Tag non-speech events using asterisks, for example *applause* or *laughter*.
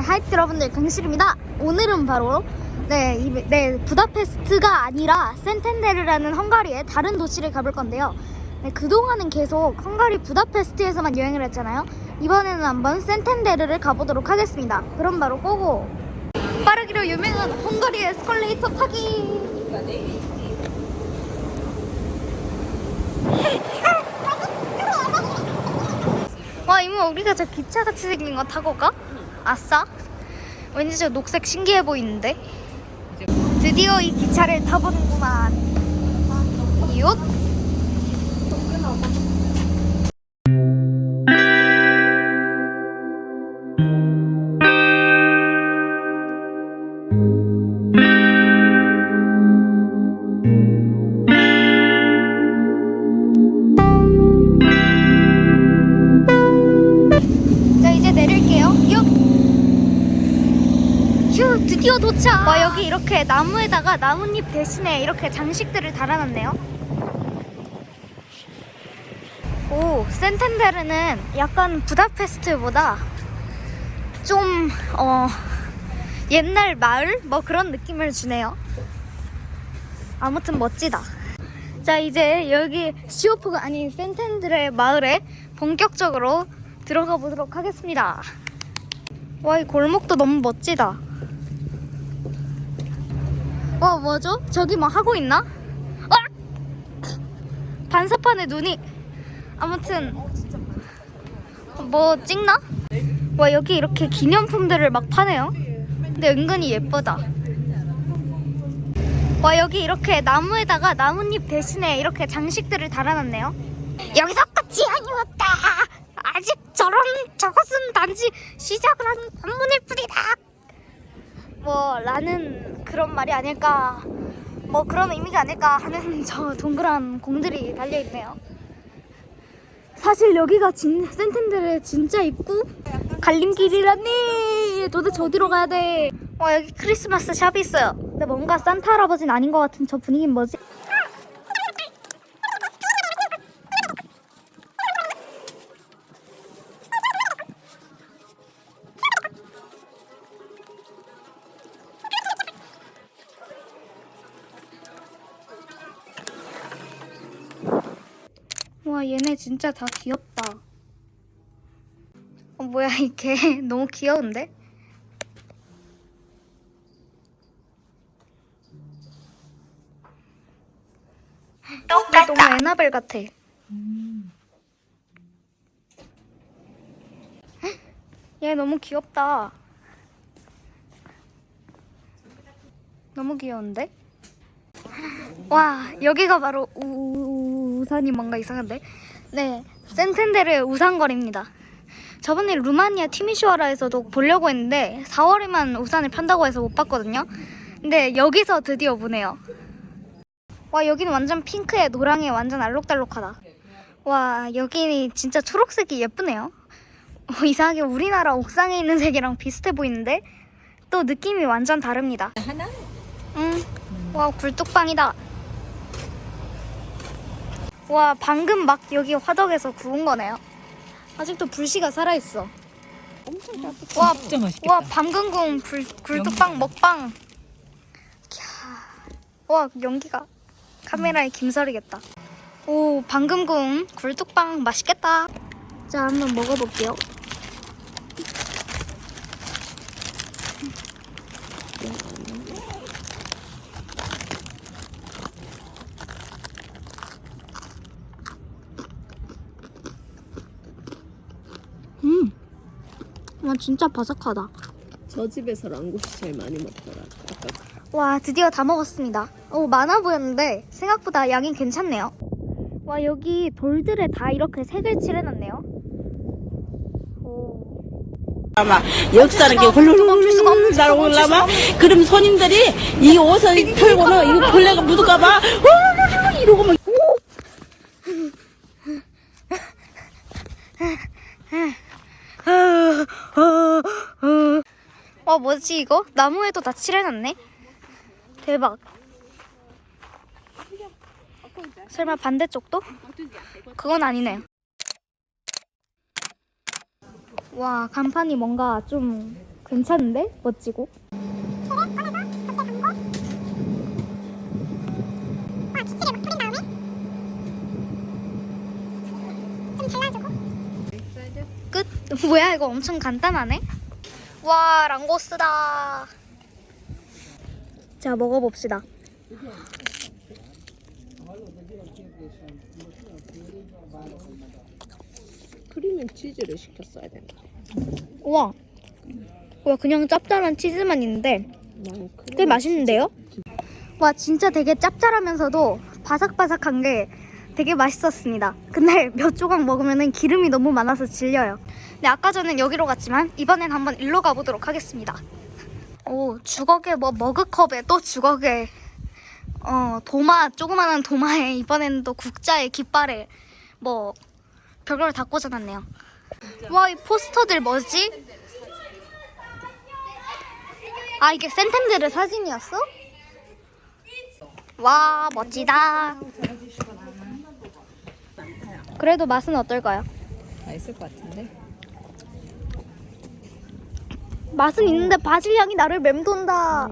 하이트 여러분들 강실입니다. 오늘은 바로 네, 이, 네 부다페스트가 아니라 센텐데르라는 헝가리의 다른 도시를 가볼 건데요. 네, 그동안은 계속 헝가리 부다페스트에서만 여행을 했잖아요. 이번에는 한번 센텐데르를 가보도록 하겠습니다. 그럼 바로 고고! 빠르기로 유명한 헝가리 에스컬레이터 타기! 와 이모 우리가 저 기차같이 생긴 거 타고 가? 아싸? 왠지 저 녹색 신기해 보이는데? 드디어 이 기차를 타보는구만 휴 드디어 도착. 와 여기 이렇게 나무에다가 나뭇잎 대신에 이렇게 장식들을 달아놨네요. 오 센텐데르는 약간 부다페스트보다 좀 어, 옛날 마을? 뭐 그런 느낌을 주네요. 아무튼 멋지다. 자 이제 여기 시오프가 아닌 센텐드레 마을에 본격적으로 들어가 보도록 하겠습니다. 와 이 골목도 너무 멋지다 와 뭐죠? 저기 뭐 하고 있나? 아! 반사판에 눈이 아무튼 뭐 찍나? 와 여기 이렇게 기념품들을 막 파네요 근데 은근히 예쁘다 와 여기 이렇게 나무에다가 나뭇잎 대신에 이렇게 장식들을 달아놨네요 여기서 끝이 아니었다 아직 저런 저것은 단지 시작을 한 관문일 뿐이다 뭐 라는 그런 말이 아닐까 뭐 그런 의미가 아닐까 하는 *laughs* 저 동그란 공들이 달려있네요 사실 여기가 진, 센텐들의 진짜 입구? 갈림길이라니 도대체 어디로 가야 돼? 와 여기 크리스마스 샵이 있어요 근데 뭔가 산타 할아버지는 아닌 것 같은 저 분위기는 뭐지? 와 얘네 진짜 다 귀엽다. 어 뭐야 이게 *laughs* 너무 귀여운데? 똑같다. 너무 에나벨 같아. *gasps* 얘 너무 귀엽다. 너무 귀여운데? *gasps* 와 여기가 바로 우, 우산이 뭔가 이상한데? 네 센텐데르 우산거리입니다. 저번에 루마니아 티미슈아라에서도 보려고 했는데 4월에만 우산을 판다고 해서 못 봤거든요. 근데 여기서 드디어 보네요. 와 여기는 완전 핑크에 노랑에 완전 알록달록하다. 와 여기 진짜 초록색이 예쁘네요. 어, 이상하게 우리나라 옥상에 있는 색이랑 비슷해 보이는데 또 느낌이 완전 다릅니다. 하나? 응. 와 굴뚝빵이다. 와 방금 막 여기 화덕에서 구운 거네요. 아직도 불씨가 살아 있어. 엄청 따뜻해. 와, 진짜 맛있겠다. 와 방금 구운 불, 굴뚝빵 먹방. 캬. 와 연기가 카메라에 김설이겠다. 오 방금 구운 굴뚝빵 맛있겠다. 자 한번 먹어볼게요. 음. 와 진짜 바삭하다. 저 집에서 랑국이 제일 많이 먹더라. 와 드디어 다 먹었습니다. 오 많아 보였는데 생각보다 양이 괜찮네요. 와 여기 돌들에 다 이렇게 색을 칠해놨네요. 오. 아마 역사는 게 도망칠 수가 없는 훌훌 날아올라마 도망칠 수가 그럼 손님들이 이 옷을 털고는 이거 벌레가 묻을까봐 *laughs* 훌훌 이러고 막 와 뭐지 이거? 나무에도 다 칠해놨네. 대박. 설마 반대쪽도? 그건 아니네요. 와 간판이 뭔가 좀 괜찮은데? 멋지고. 끝? *laughs* 뭐야 이거 엄청 간단하네? 와 랑고스다 자 먹어봅시다 크림앤 치즈를 시켰어야 된다. 우와 와 그냥 짭짤한 치즈만 있는데. 꽤 맛있는데요? 와 진짜 되게 짭짤하면서도 바삭바삭한 게 되게 맛있었습니다. 근데 몇 조각 먹으면 기름이 너무 많아서 질려요. 근데 아까 전엔 여기로 갔지만 이번엔 한번 일로 가보도록 하겠습니다. 오 주걱에 뭐 머그컵에 또 주걱에 어 도마 조그마한 도마에 이번에는 또 국자에 깃발에 뭐 별걸 다 꽂아놨네요. 와 이 포스터들 뭐지? 아 이게 센텐들의 사진이었어? 와 멋지다. 그래도 맛은 어떨까요? 맛있을 것 같은데. 맛은 있는데 바질 향이 나를 맴돈다.